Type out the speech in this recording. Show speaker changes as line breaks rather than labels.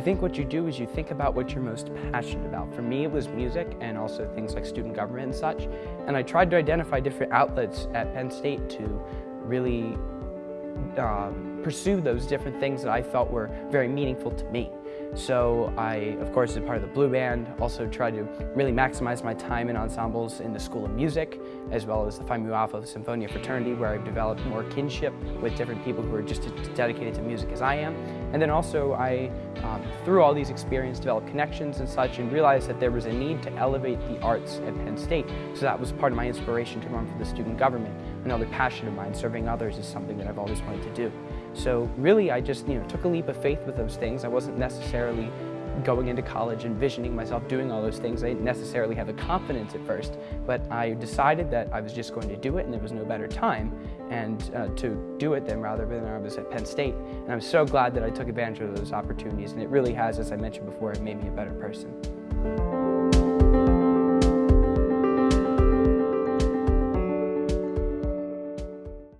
think what you do is you think about what you're most passionate about. For me, it was music and also things like student government and such. And I tried to identify different outlets at Penn State to really um, pursue those different things that I felt were very meaningful to me. So I, of course, as part of the Blue Band, also tried to really maximize my time in ensembles in the School of Music, as well as the Phi Mu Alpha Sinfonia Fraternity, where I've developed more kinship with different people who are just as dedicated to music as I am. And then also I, um, through all these experiences, developed connections and such, and realized that there was a need to elevate the arts at Penn State. So that was part of my inspiration to run for the student government. Another passion of mine, serving others, is something that I've always wanted to do. So really, I just you know took a leap of faith with those things. I wasn't necessarily going into college envisioning myself doing all those things. I didn't necessarily have the confidence at first, but I decided that I was just going to do it and there was no better time and uh, to do it than rather than I was at Penn State. And I'm so glad that I took advantage of those opportunities and it really has, as I mentioned before, made me a better person.